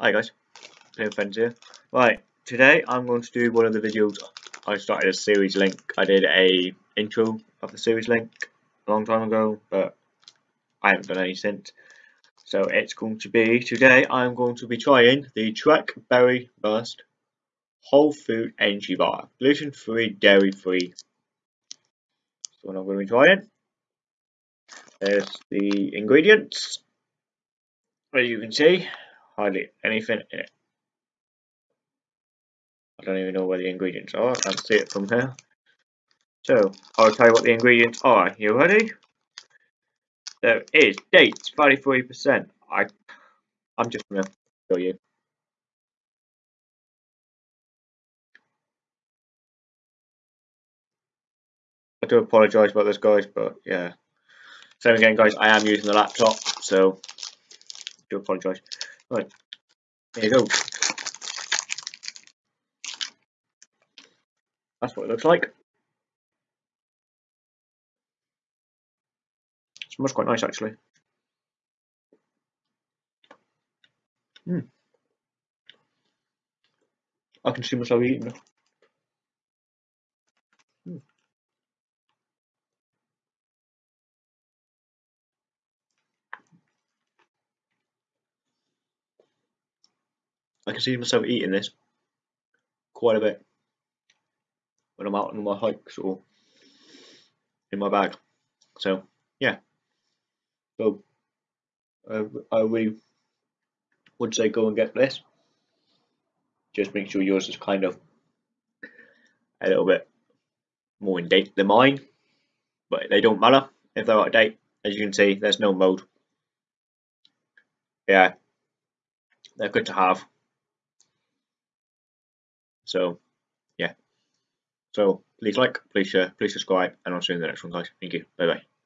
Hi guys, Playing Friends here. Right, today I'm going to do one of the videos. I started a series link. I did a intro of the series link a long time ago, but I haven't done any since. So it's going to be today. I'm going to be trying the Trek Berry Burst Whole Food Energy Bar, gluten free, dairy free. So what I'm going to be trying. There's the ingredients. As you can see, hardly anything in it. I don't even know where the ingredients are, I can't see it from here. So, I'll tell you what the ingredients are. You ready? There is dates, 33%. I, I'm just going to show you. I do apologise about this guys, but yeah. Same again guys, I am using the laptop, so do apologise. Right, there you go. That's what it looks like. It smells quite nice actually. Mm. I can see myself eating it. I can see myself eating this quite a bit when I'm out on my hikes or in my bag. So yeah, so uh, I really would say go and get this. Just make sure yours is kind of a little bit more in date than mine, but they don't matter if they're out of date. As you can see, there's no mode. Yeah, they're good to have. So, yeah. So please like, please share, please subscribe, and I'll see you in the next one, guys. Thank you. Bye bye.